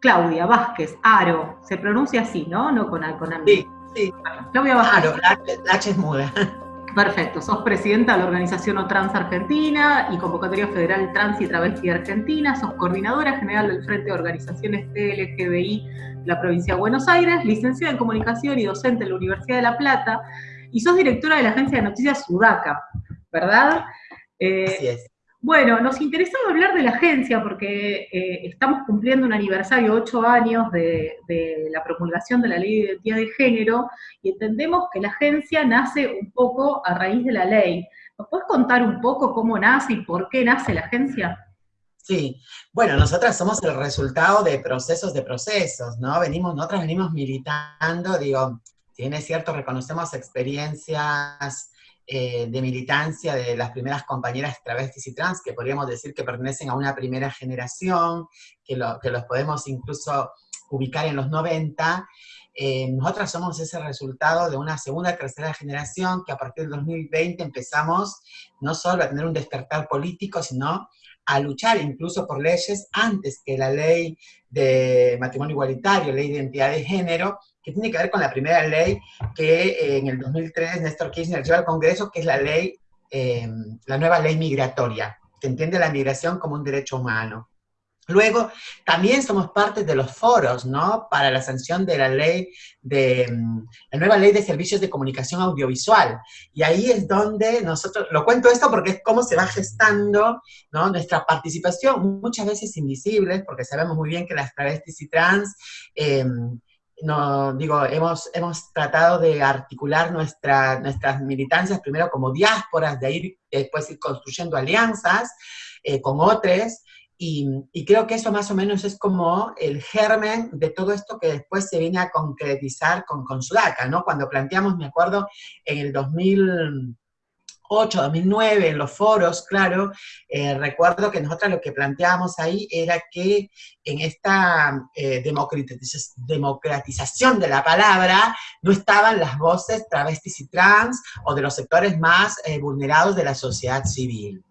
Claudia Vázquez Aro, se pronuncia así, ¿no? No con, con Sí, sí. Claudia Vázquez. Aro, la, H es muda. Perfecto, sos presidenta de la organización OTRANS Argentina y Convocatoria Federal Trans y Travesti Argentina, sos coordinadora general del Frente de Organizaciones TLGBI de la provincia de Buenos Aires, licenciada en comunicación y docente en la Universidad de La Plata, y sos directora de la agencia de noticias Sudaca, ¿verdad? Eh, Así es. Bueno, nos interesaba hablar de la agencia porque eh, estamos cumpliendo un aniversario, ocho años de, la promulgación de la ley de identidad de género y entendemos que la agencia nace un poco a raíz de la ley. ¿Nos puedes contar un poco cómo nace y por qué nace la agencia? Sí, bueno, nosotras somos el resultado de procesos de procesos, ¿no? Venimos, nosotras venimos militando, digo, es cierto, reconocemos experiencias eh, de militancia de las primeras compañeras travestis y trans, que podríamos decir que pertenecen a una primera generación, que, que los podemos incluso ubicar en los 90, eh, nosotras somos ese resultado de una segunda, tercera generación que a partir del 2020 empezamos no solo a tener un despertar político, sino a luchar incluso por leyes antes que la ley de matrimonio igualitario, ley de identidad de género, que tiene que ver con la primera ley que eh, en el 2003 Néstor Kirchner lleva al Congreso, que es la ley, eh, la nueva ley migratoria, que entiende la migración como un derecho humano. Luego, también somos parte de los foros, ¿no? Para la sanción de la ley de, mm, la nueva ley de servicios de comunicación audiovisual. Y ahí es donde nosotros, lo cuento esto porque es cómo se va gestando, ¿no? Nuestra participación, muchas veces invisible, porque sabemos muy bien que las travestis y trans, em, no, digo, hemos, hemos tratado de articular nuestra, nuestras militancias primero como diásporas, de ir, después ir construyendo alianzas eh, con otros, y, y, creo que eso más o menos es como el germen de todo esto que después se viene a concretizar con, con Sudaca, ¿no? Cuando planteamos, me acuerdo, en el 2000 2008, 2009, en los foros, claro, eh, recuerdo que nosotros lo que planteábamos ahí era que en esta eh, democratización de la palabra no estaban las voces travestis y trans o de los sectores más eh, vulnerados de la sociedad civil.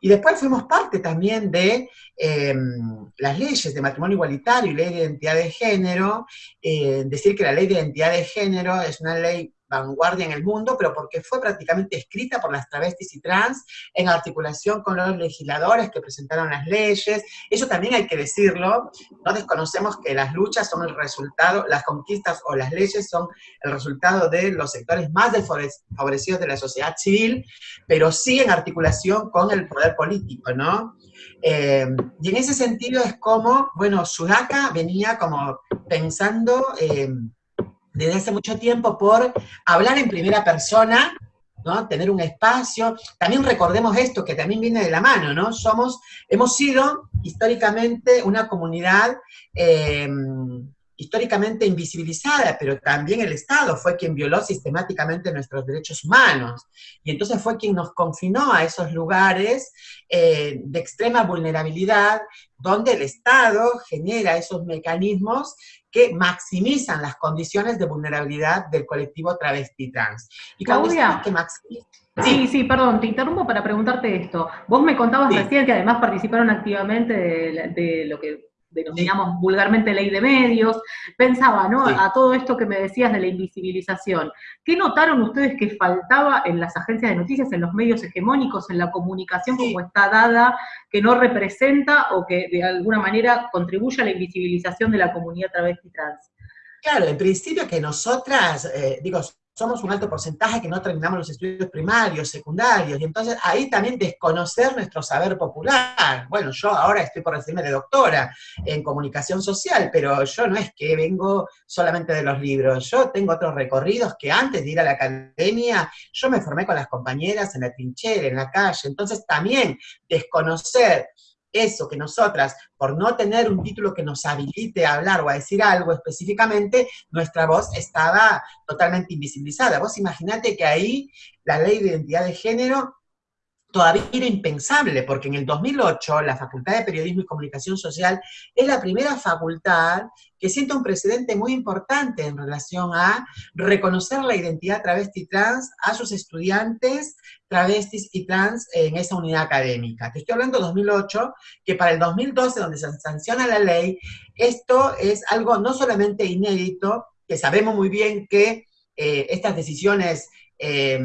Y después fuimos parte también de em, las leyes de matrimonio igualitario y ley de identidad de género, decir que la ley de identidad de género es una ley vanguardia en el mundo, pero porque fue prácticamente escrita por las travestis y trans en articulación con los legisladores que presentaron las leyes. Eso también hay que decirlo, no desconocemos que las luchas son el resultado, las conquistas o las leyes son el resultado de los sectores más desfavorecidos de la sociedad civil, pero sí en articulación con el poder político, ¿no? Eh, y en ese sentido es como, bueno, Sudaca venía como pensando... Eh, desde hace mucho tiempo por hablar en primera persona, ¿no? tener un espacio. También recordemos esto, que también viene de la mano, ¿no? Somos, hemos sido históricamente una comunidad eh, históricamente invisibilizada, pero también el Estado fue quien violó sistemáticamente nuestros derechos humanos. Y entonces fue quien nos confinó a esos lugares eh, de extrema vulnerabilidad, donde el Estado genera esos mecanismos que maximizan las condiciones de vulnerabilidad del colectivo travesti trans. Y Claudia, que Sí, sí, perdón, te interrumpo para preguntarte esto. Vos me contabas recién que además participaron activamente de lo que denominamos vulgarmente ley de medios, pensaba, ¿no? A todo esto que me decías de la invisibilización. ¿Qué notaron ustedes que faltaba en las agencias de noticias, en los medios hegemónicos, en la comunicación como está dada, que no representa o que de alguna manera contribuye a la invisibilización de la comunidad travesti trans? Claro, en principio que nosotras, eh, digo, somos un alto porcentaje que no terminamos los estudios primarios, secundarios, y entonces ahí también desconocer nuestro saber popular. Bueno, yo ahora estoy por recibirme de doctora en comunicación social, pero yo no es que vengo solamente de los libros, yo tengo otros recorridos que antes de ir a la academia, yo me formé con las compañeras en la trinchera, en la calle, entonces también desconocer eso que nosotras, por no tener un título que nos habilite a hablar o a decir algo específicamente, nuestra voz estaba totalmente invisibilizada. Vos imaginate que ahí la ley de identidad de género todavía era impensable, porque en el 2008 la Facultad de Periodismo y Comunicación Social es la primera facultad que siente un precedente muy importante en relación a reconocer la identidad travesti trans a sus estudiantes travestis y trans en esa unidad académica. Te estoy hablando de 2008, que para el 2012, donde se sanciona la ley, esto es algo no solamente inédito, que sabemos muy bien que eh, estas decisiones eh,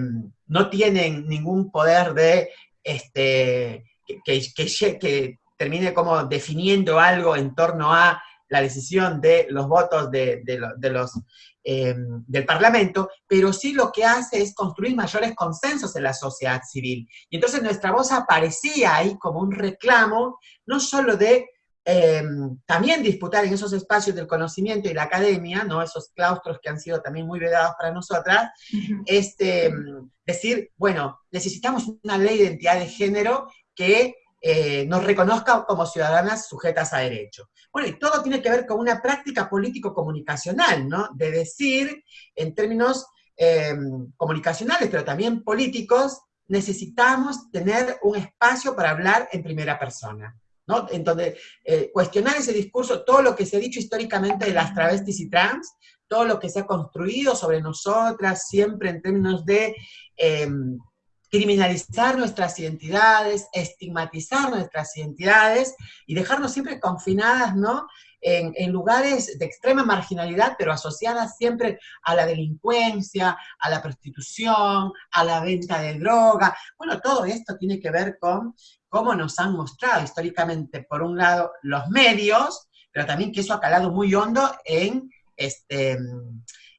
no tienen ningún poder de este, que, termine como definiendo algo en torno a la decisión de los votos de, los, eh, del Parlamento, pero sí lo que hace es construir mayores consensos en la sociedad civil. Y entonces nuestra voz aparecía ahí como un reclamo, no solo de eh, también disputar en esos espacios del conocimiento y la academia, ¿no? esos claustros que han sido también muy vedados para nosotras, este, decir, bueno, necesitamos una ley de identidad de género que eh, nos reconozca como ciudadanas sujetas a derecho. Bueno, y todo tiene que ver con una práctica político-comunicacional, ¿no? De decir, en términos eh, comunicacionales, pero también políticos, necesitamos tener un espacio para hablar en primera persona. ¿No? En donde eh, cuestionar ese discurso, todo lo que se ha dicho históricamente de las travestis y trans, todo lo que se ha construido sobre nosotras, siempre en términos de em, criminalizar nuestras identidades, estigmatizar nuestras identidades y dejarnos siempre confinadas, ¿no? En, lugares de extrema marginalidad, pero asociadas siempre a la delincuencia, a la prostitución, a la venta de droga. Bueno, todo esto tiene que ver con cómo nos han mostrado históricamente, por un lado, los medios, pero también que eso ha calado muy hondo en este,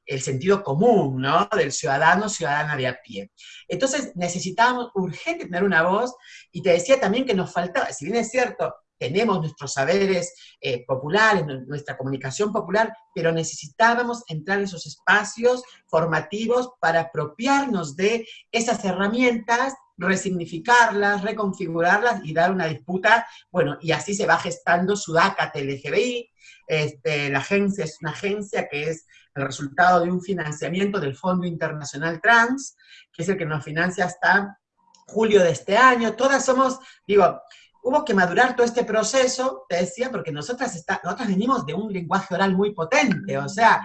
el sentido común, ¿no? Del ciudadano, ciudadana de a pie. Entonces necesitábamos urgente tener una voz, y te decía también que nos faltaba, si bien es cierto, tenemos nuestros saberes eh, populares, nuestra comunicación popular, pero necesitábamos entrar en esos espacios formativos para apropiarnos de esas herramientas resignificarlas, reconfigurarlas y dar una disputa, bueno, y así se va gestando Sudaca TLGBI, este, la agencia es una agencia que es el resultado de un financiamiento del Fondo Internacional Trans, que es el que nos financia hasta julio de este año, todas somos, digo, hubo que madurar todo este proceso, te decía, porque nosotras, está, nosotras venimos de un lenguaje oral muy potente, o sea,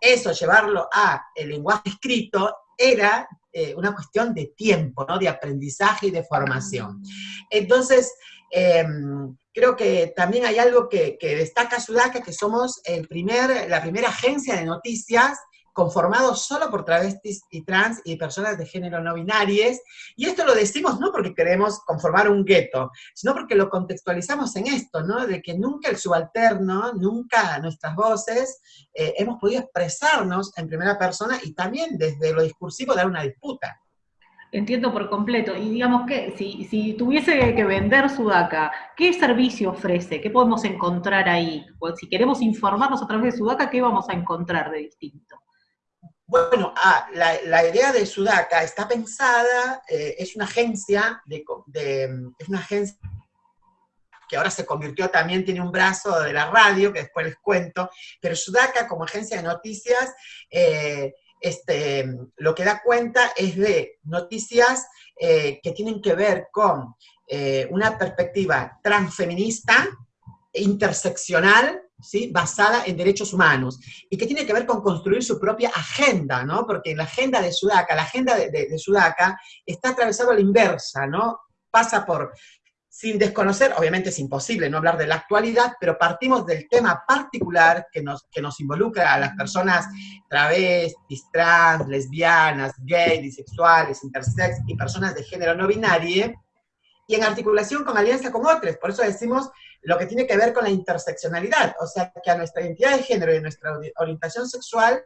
eso, llevarlo a el lenguaje escrito, era eh, una cuestión de tiempo, ¿no? De aprendizaje y de formación. Entonces, em, creo que también hay algo que, destaca Sudaca, que somos el primer, la primera agencia de noticias conformado solo por travestis y trans y personas de género no binarias, y esto lo decimos no porque queremos conformar un gueto, sino porque lo contextualizamos en esto, ¿no? De que nunca el subalterno, nunca nuestras voces eh, hemos podido expresarnos en primera persona y también desde lo discursivo dar una disputa. Entiendo por completo. Y digamos que si, si tuviese que vender Sudaca, ¿qué servicio ofrece? ¿Qué podemos encontrar ahí? Pues si queremos informarnos a través de Sudaca, ¿qué vamos a encontrar de distinto? Bueno, ah, la, idea de Sudaca está pensada, eh, es una agencia, de, es una agencia que ahora se convirtió también, tiene un brazo de la radio, que después les cuento, pero Sudaca como agencia de noticias, eh, este, lo que da cuenta es de noticias eh, que tienen que ver con una perspectiva transfeminista, interseccional, basada en derechos humanos, y que tiene que ver con construir su propia agenda, ¿no? porque la agenda de Sudaca, la agenda de, Sudaca está atravesada a la inversa, ¿no? pasa por, sin desconocer, obviamente es imposible no hablar de la actualidad, pero partimos del tema particular que nos, que nos involucra a las personas travestis, trans, lesbianas, gays, bisexuales, intersex y personas de género no binario, y en articulación con alianza con otros. Por eso decimos lo que tiene que ver con la interseccionalidad, o sea, que a nuestra identidad de género y a nuestra orientación sexual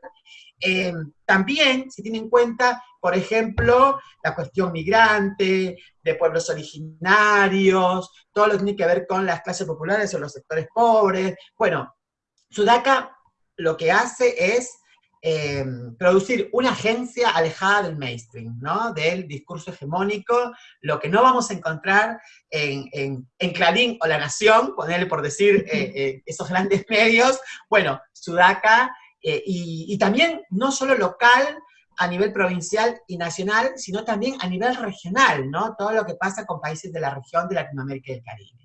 eh, también se tiene en cuenta, por ejemplo, la cuestión migrante, de pueblos originarios, todo lo que tiene que ver con las clases populares o los sectores pobres. Bueno, Sudaca lo que hace es Em, producir una agencia alejada del mainstream, ¿no? Del discurso hegemónico, lo que no vamos a encontrar en, en, Clarín o La Nación, ponerle por decir eh, eh, esos grandes medios, bueno, Sudaca, eh, y, y, también no solo local, a nivel provincial y nacional, sino también a nivel regional, ¿no? Todo lo que pasa con países de la región de Latinoamérica y el Caribe.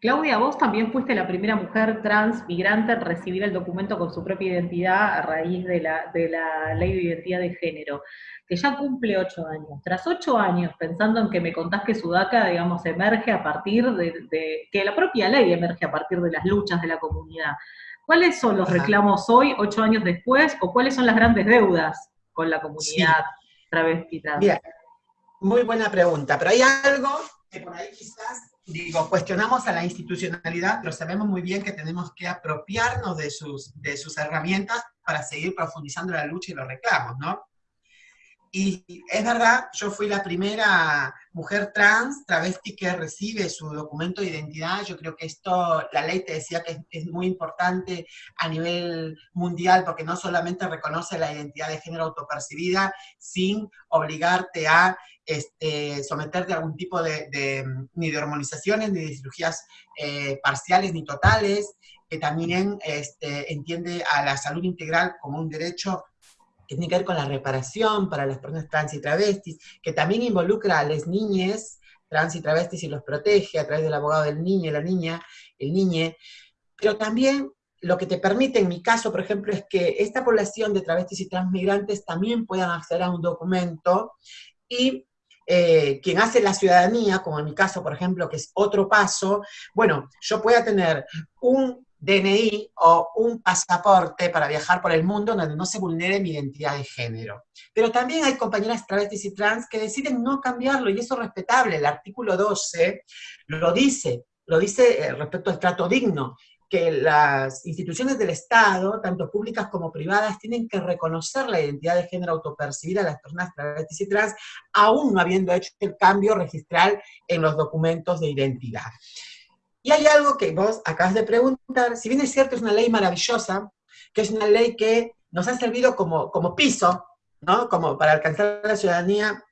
Claudia, vos también fuiste la primera mujer trans migrante en recibir el documento con su propia identidad a raíz de la, de la ley de identidad de género, que ya cumple ocho años. Tras ocho años, pensando en que me contás que Sudaca, digamos, emerge a partir de, que la propia ley emerge a partir de las luchas de la comunidad, ¿cuáles son los reclamos hoy, ocho años después, o cuáles son las grandes deudas con la comunidad travesti trans? Bien, muy buena pregunta, pero hay algo que por ahí quizás digo, cuestionamos a la institucionalidad, pero sabemos muy bien que tenemos que apropiarnos de sus, de sus herramientas para seguir profundizando la lucha y los reclamos, ¿no? Y es verdad, yo fui la primera mujer trans, travesti, que recibe su documento de identidad. Yo creo que esto, la ley te decía que es, muy importante a nivel mundial, porque no solamente reconoce la identidad de género autopercibida, sin obligarte a este, someterte a algún tipo de, ni de hormonizaciones, ni de cirugías eh, parciales ni totales, que también este, entiende a la salud integral como un derecho que tiene que ver con la reparación para las personas trans y travestis, que también involucra a las niñas trans y travestis y los protege a través del abogado del niño, la niña, el niñe, pero también lo que te permite, en mi caso, por ejemplo, es que esta población de travestis y transmigrantes también puedan acceder a un documento y eh, quien hace la ciudadanía, como en mi caso, por ejemplo, que es otro paso, bueno, yo pueda tener un DNI o un pasaporte para viajar por el mundo donde no se vulnere mi identidad de género. Pero también hay compañeras travestis y trans que deciden no cambiarlo y eso es respetable. El artículo 12 lo dice, lo dice eh, respecto al trato digno, que las instituciones del Estado, tanto públicas como privadas, tienen que reconocer la identidad de género autopercibida de las personas travestis y trans, aún no habiendo hecho el cambio registral en los documentos de identidad. Y hay algo que vos acabas de preguntar, si bien es cierto, es una ley maravillosa, que es una ley que nos ha servido como, como piso, ¿no? Como para alcanzar la ciudadanía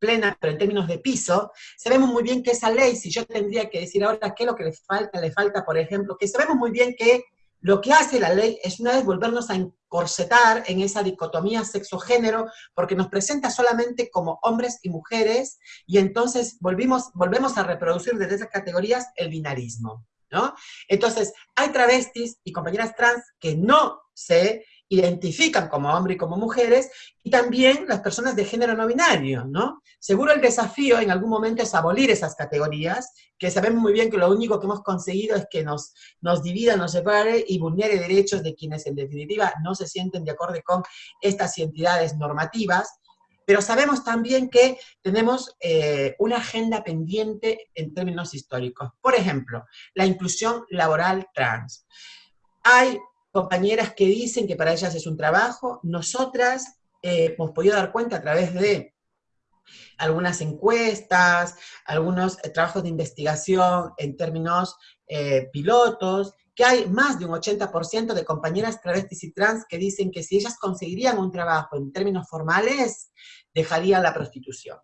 plena, pero en términos de piso, sabemos muy bien que esa ley, si yo tendría que decir ahora qué es lo que le falta, le falta, por ejemplo, que sabemos muy bien que lo que hace la ley es una vez volvernos a encorsetar en esa dicotomía sexo-género, porque nos presenta solamente como hombres y mujeres, y entonces volvimos, volvemos a reproducir desde esas categorías el binarismo. ¿no? Entonces, hay travestis y compañeras trans que no se identifican como hombres y como mujeres, y también las personas de género no binario, ¿no? Seguro el desafío en algún momento es abolir esas categorías, que sabemos muy bien que lo único que hemos conseguido es que nos, nos divida, nos separe y vulnere derechos de quienes en definitiva no se sienten de acuerdo con estas identidades normativas, pero sabemos también que tenemos eh, una agenda pendiente en términos históricos. Por ejemplo, la inclusión laboral trans. Hay compañeras que dicen que para ellas es un trabajo, nosotras eh, hemos podido dar cuenta a través de algunas encuestas, algunos eh, trabajos de investigación en términos eh, pilotos, que hay más de un 80% de compañeras travestis y trans que dicen que si ellas conseguirían un trabajo en términos formales, dejarían la prostitución.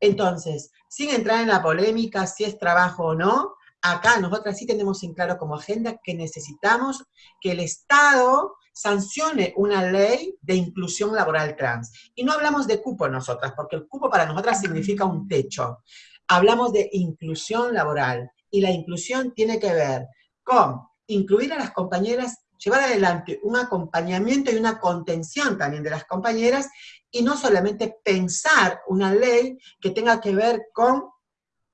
Entonces, sin entrar en la polémica si es trabajo o no, acá nosotras sí tenemos en claro como agenda que necesitamos que el Estado sancione una ley de inclusión laboral trans. Y no hablamos de cupo nosotras, porque el cupo para nosotras significa un techo. Hablamos de inclusión laboral. Y la inclusión tiene que ver con incluir a las compañeras, llevar adelante un acompañamiento y una contención también de las compañeras, y no solamente pensar una ley que tenga que ver con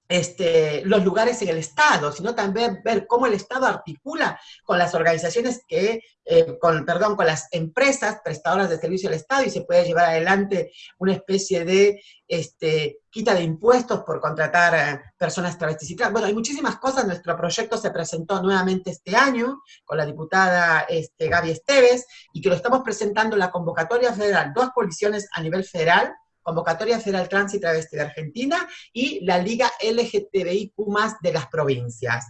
este, los lugares en el Estado, sino también ver cómo el Estado articula con las organizaciones que, eh, con, perdón, con las empresas prestadoras de servicio del Estado y se puede llevar adelante una especie de este, quita de impuestos por contratar a personas travestis Bueno, hay muchísimas cosas, nuestro proyecto se presentó nuevamente este año con la diputada este, Gaby Esteves y que lo estamos presentando en la convocatoria federal, dos coaliciones a nivel federal, Convocatoria Federal Trans y Travesti de Argentina y la Liga LGTBIQ de las provincias.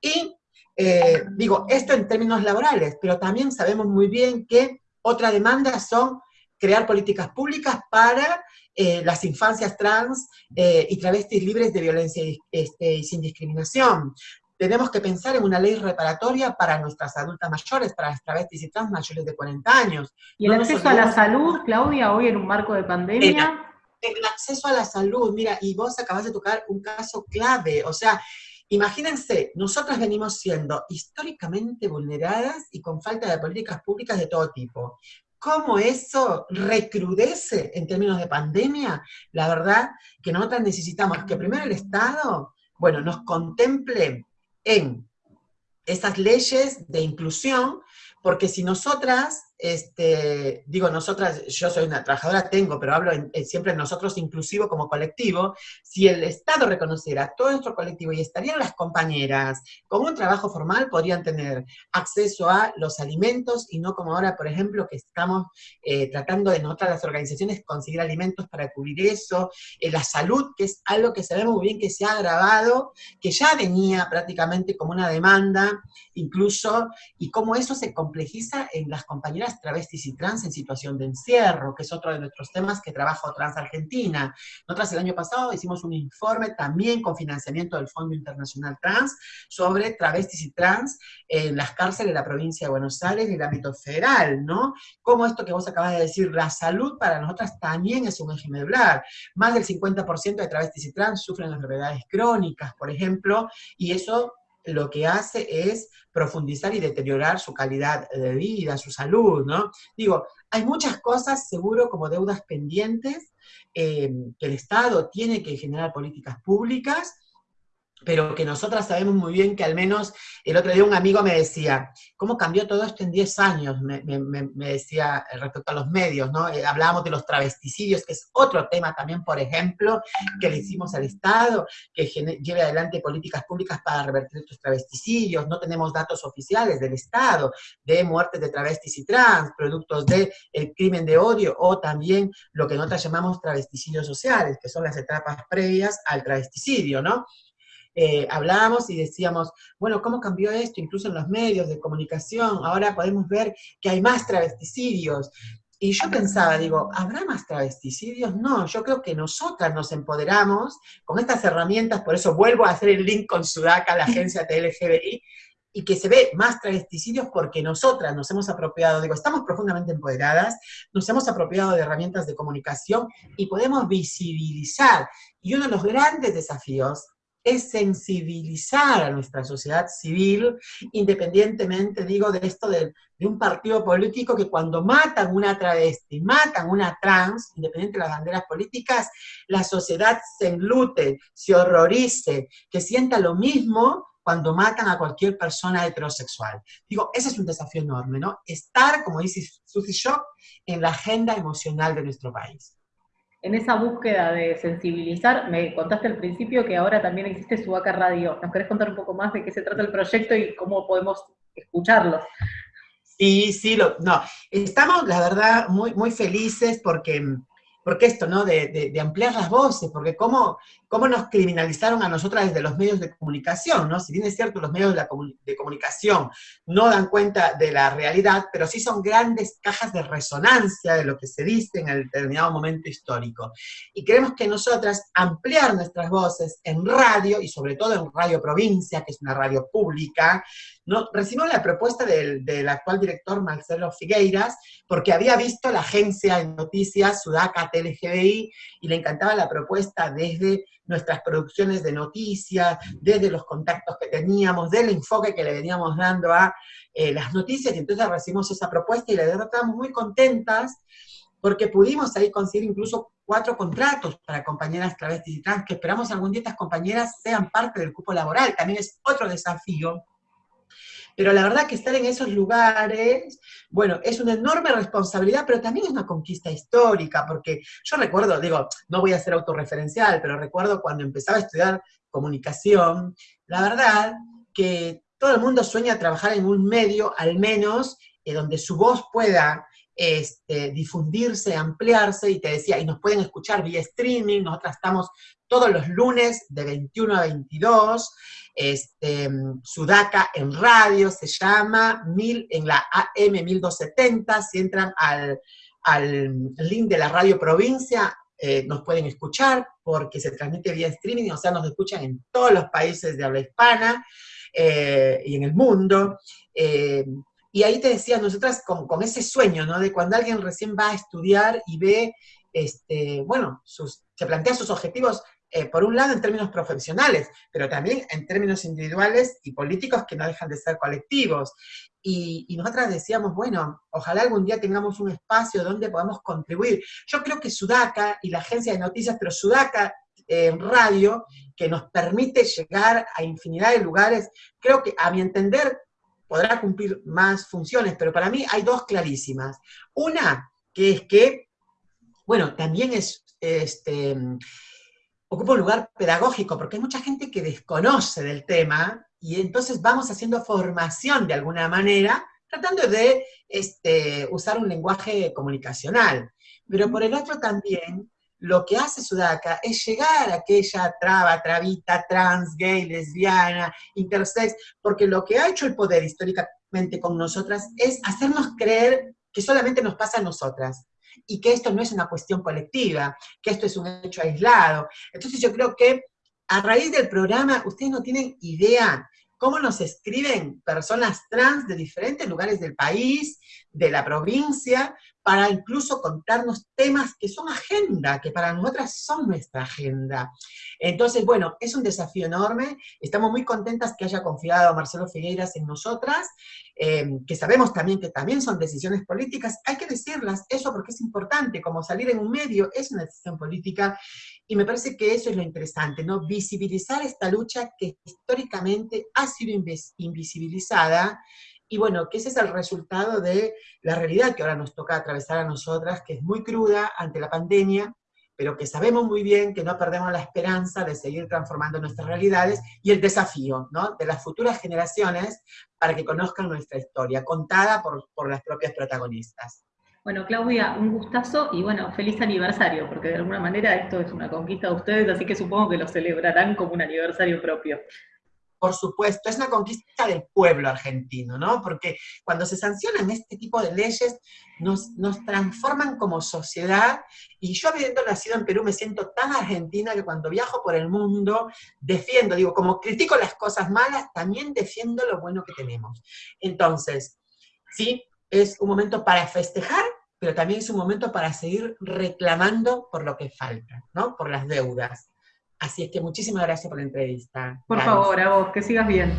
Y eh, digo, esto en términos laborales, pero también sabemos muy bien que otra demanda son crear políticas públicas para eh, las infancias trans eh, y travestis libres de violencia este, y sin discriminación. Tenemos que pensar en una ley reparatoria para nuestras adultas mayores, para las travestis y trans mayores de 40 años. ¿Y el acceso a la salud, Claudia, hoy en un marco de pandemia? el acceso a la salud, mira, y vos acabas de tocar un caso clave, o sea, imagínense, nosotras venimos siendo históricamente vulneradas y con falta de políticas públicas de todo tipo. ¿Cómo eso recrudece en términos de pandemia? La verdad que nosotras necesitamos que primero el Estado, bueno, nos contemple en esas leyes de inclusión, porque si nosotras este, digo, nosotras, yo soy una trabajadora, tengo, pero hablo siempre nosotros inclusivo como colectivo, si el Estado reconociera todo nuestro colectivo y estarían las compañeras con un trabajo formal, podrían tener acceso a los alimentos y no como ahora, por ejemplo, que estamos eh, tratando de nosotras las organizaciones conseguir alimentos para cubrir eso, eh, la salud, que es algo que sabemos muy bien que se ha agravado, que ya venía prácticamente como una demanda, incluso, y cómo eso se complejiza en las compañeras travestis y trans en situación de encierro, que es otro de nuestros temas que trabajo Trans Argentina. Nosotras el año pasado hicimos un informe también con financiamiento del Fondo Internacional Trans sobre travestis y trans en las cárceles de la provincia de Buenos Aires y el ámbito federal, ¿no? Como esto que vos acabas de decir, la salud para nosotras también es un eje medular. Más del 50% de travestis y trans sufren enfermedades crónicas, por ejemplo, y eso lo que hace es profundizar y deteriorar su calidad de vida, su salud, ¿no? Digo, hay muchas cosas, seguro, como deudas pendientes, eh, que el Estado tiene que generar políticas públicas, pero que nosotras sabemos muy bien que al menos el otro día un amigo me decía, ¿cómo cambió todo esto en 10 años? Me, decía respecto a los medios, ¿no? Eh, hablábamos de los travesticidios, que es otro tema también, por ejemplo, que le hicimos al Estado, que lleve adelante políticas públicas para revertir estos travesticidios, no tenemos datos oficiales del Estado de muertes de travestis y trans, productos del el crimen de odio, o también lo que nosotros llamamos travesticidios sociales, que son las etapas previas al travesticidio, ¿no? Eh, hablábamos y decíamos, bueno, ¿cómo cambió esto? Incluso en los medios de comunicación, ahora podemos ver que hay más travesticidios. Y yo pensaba, digo, ¿habrá más travesticidios? No, yo creo que nosotras nos empoderamos con estas herramientas, por eso vuelvo a hacer el link con Sudaca, la agencia TLGBI, y que se ve más travesticidios porque nosotras nos hemos apropiado, digo, estamos profundamente empoderadas, nos hemos apropiado de herramientas de comunicación y podemos visibilizar. Y uno de los grandes desafíos es sensibilizar a nuestra sociedad civil, independientemente, digo, de esto de, un partido político que cuando matan una travesti, matan una trans, independiente de las banderas políticas, la sociedad se enlute, se horrorice, que sienta lo mismo cuando matan a cualquier persona heterosexual. Digo, ese es un desafío enorme, ¿no? Estar, como dice Susie Shock, en la agenda emocional de nuestro país en esa búsqueda de sensibilizar, me contaste al principio que ahora también existe Subaca Radio. ¿Nos querés contar un poco más de qué se trata el proyecto y cómo podemos escucharlo? Sí, sí, no. Estamos, la verdad, muy, muy felices porque porque esto, ¿no? De, ampliar las voces, porque cómo, cómo nos criminalizaron a nosotras desde los medios de comunicación, ¿no? Si bien es cierto, los medios de, comunicación no dan cuenta de la realidad, pero sí son grandes cajas de resonancia de lo que se dice en el determinado momento histórico. Y queremos que nosotras ampliar nuestras voces en radio, y sobre todo en Radio Provincia, que es una radio pública, ¿no? recibimos la propuesta del, del, actual director Marcelo Figueiras, porque había visto la agencia de noticias Sudaca TLGBI y le encantaba la propuesta desde nuestras producciones de noticias, desde los contactos que teníamos, del enfoque que le veníamos dando a eh, las noticias, y entonces recibimos esa propuesta y la verdad estamos muy contentas porque pudimos ahí conseguir incluso cuatro contratos para compañeras travestis y trans, que esperamos algún día estas compañeras sean parte del cupo laboral, también es otro desafío, pero la verdad que estar en esos lugares, bueno, es una enorme responsabilidad, pero también es una conquista histórica, porque yo recuerdo, digo, no voy a ser autorreferencial, pero recuerdo cuando empezaba a estudiar comunicación, la verdad que todo el mundo sueña trabajar en un medio, al menos, eh, donde su voz pueda este, difundirse, ampliarse, y te decía, y nos pueden escuchar vía streaming, nosotras estamos todos los lunes de 21 a 22, este, Sudaca en radio, se llama, mil, en la AM 1270, si entran al, link de la radio provincia, eh, nos pueden escuchar porque se transmite vía streaming, o sea, nos escuchan en todos los países de habla hispana. eh, y en el mundo. Eh, y ahí te decía, nosotras con, con, ese sueño, ¿no? De cuando alguien recién va a estudiar y ve, este, bueno, se plantea sus objetivos eh, por un lado en términos profesionales, pero también en términos individuales y políticos que no dejan de ser colectivos. Y, y nosotras decíamos, bueno, ojalá algún día tengamos un espacio donde podamos contribuir. Yo creo que Sudaca y la agencia de noticias, pero Sudaca en radio, que nos permite llegar a infinidad de lugares, creo que a mi entender podrá cumplir más funciones, pero para mí hay dos clarísimas. Una, que es que, bueno, también es, este, ocupa un lugar pedagógico, porque hay mucha gente que desconoce del tema y entonces vamos haciendo formación de alguna manera, tratando de este, usar un lenguaje comunicacional. Pero por el otro también, lo que hace Sudaca es llegar a aquella traba, trabita, trans, gay, lesbiana, intersex, porque lo que ha hecho el poder históricamente con nosotras es hacernos creer que solamente nos pasa a nosotras y que esto no es una cuestión colectiva, que esto es un hecho aislado. Entonces yo creo que a raíz del programa, ustedes no tienen idea cómo nos escriben personas trans de diferentes lugares del país, de la provincia, para incluso contarnos temas que son agenda, que para nosotras son nuestra agenda. Entonces, bueno, es un desafío enorme, estamos muy contentas que haya confiado Marcelo Figueiras en nosotras, eh, que sabemos también que también son decisiones políticas, hay que decirlas, eso porque es importante, como salir en un medio es una decisión política, y me parece que eso es lo interesante, ¿no? Visibilizar esta lucha que históricamente ha sido invisibilizada, y bueno, que ese es el resultado de la realidad que ahora nos toca atravesar a nosotras, que es muy cruda ante la pandemia, pero que sabemos muy bien que no perdemos la esperanza de seguir transformando nuestras realidades y el desafío ¿no? de las futuras generaciones para que conozcan nuestra historia, contada por, por las propias protagonistas. Bueno, Claudia, un gustazo y bueno, feliz aniversario, porque de alguna manera esto es una conquista de ustedes, así que supongo que lo celebrarán como un aniversario propio por supuesto, es una conquista del pueblo argentino, ¿no? Porque cuando se sancionan este tipo de leyes, nos, nos transforman como sociedad, y yo habiendo nacido en Perú me siento tan argentina que cuando viajo por el mundo defiendo, digo, como critico las cosas malas, también defiendo lo bueno que tenemos. Entonces, sí, es un momento para festejar, pero también es un momento para seguir reclamando por lo que falta, ¿no? Por las deudas. Así es que muchísimas gracias por la entrevista. Por favor, a vos, que sigas bien.